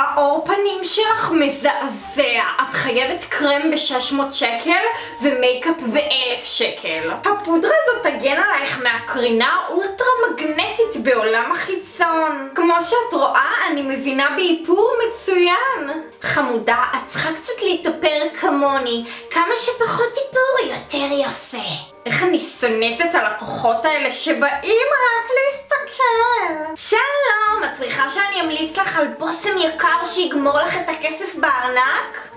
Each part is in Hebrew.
העור פנים שלך מזעזע. את חייבת קרם ב-600 שקל ומייקאפ ב-1000 שקל. הפודרה הזאת תגן עלייך מהקרינה אולטרה מגנטית בעולם החיצון. כמו שאת רואה, אני מבינה באיפור מצוין. חמודה, את צריכה קצת להתאפר כמוני. כמה שפחות איפור, יותר יפה. איך אני שונאת את הלקוחות האלה שבאים רק להסתכל. שלום, צריכה שאני אמליץ לך על בושם יקר שיגמור לך את הכסף בארנק?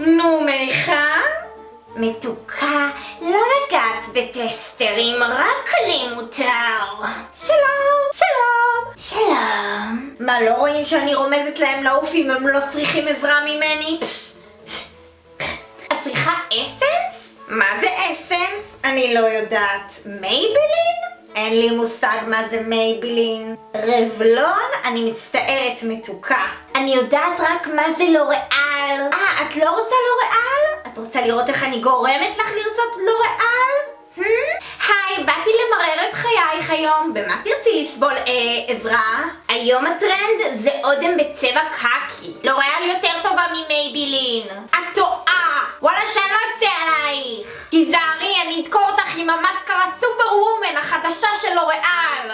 נו, מניחה? מתוקה, לא לגעת בטסטרים, רק לי מותר. שלום, שלום, שלום. מה, לא רואים שאני רומזת להם לעוף אם הם לא צריכים עזרה ממני? את צריכה אסנס? מה זה אסנס? אני לא יודעת. מייבלין? אין לי מושג מה זה מייבלין. רבלון? אני מצטערת מתוקה. אני יודעת רק מה זה לוריאל. אה, את לא רוצה לוריאל? את רוצה לראות איך אני גורמת לך לרצות לוריאל? Hmm? היי, באתי למרר את חייך היום. במה תרצי לסבול אה, עזרה? היום הטרנד זה אודם בצבע קקי. לוריאל יותר טובה ממייבילין. את טועה! וואלה שאני לא אצא עלייך. תיזהרי, אני אדקור אותך עם המאסקרה superwoman החדשה של לוריאל.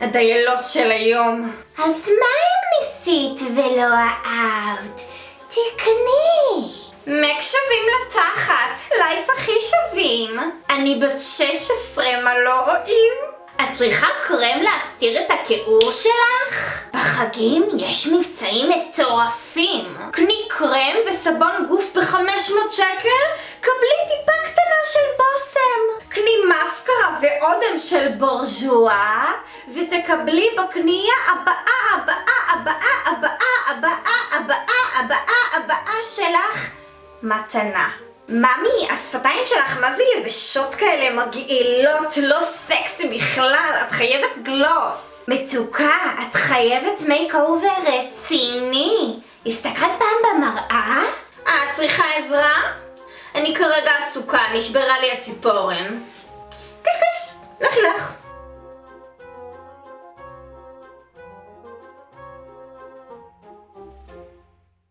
הדיילות של היום. אז מה אם ניסית ולא אהבת? תקני. מק שווים לתחת, לייף הכי שווים. אני בת 16, מה לא רואים? את צריכה קרם להסתיר את הכיעור שלך? בחגים יש מבצעים מטורפים. קני קרם וסבון גוף ב-500 שקל, קבלי טיפה קטנה ואודם של בורז'ואה, ותקבלי בקנייה הבאה, הבאה, הבאה, הבאה, הבאה, הבאה, הבאה, הבאה שלך מתנה. ממי, השפתיים שלך מה זה יבשות כאלה מגעילות, לא סקסי בכלל, את חייבת גלוס. מתוקה, את חייבת makeover רציני. הסתכלת פעם במראה? אה, את צריכה עזרה? אני כרגע עסוקה, נשברה לי הציפורן. Lach lach.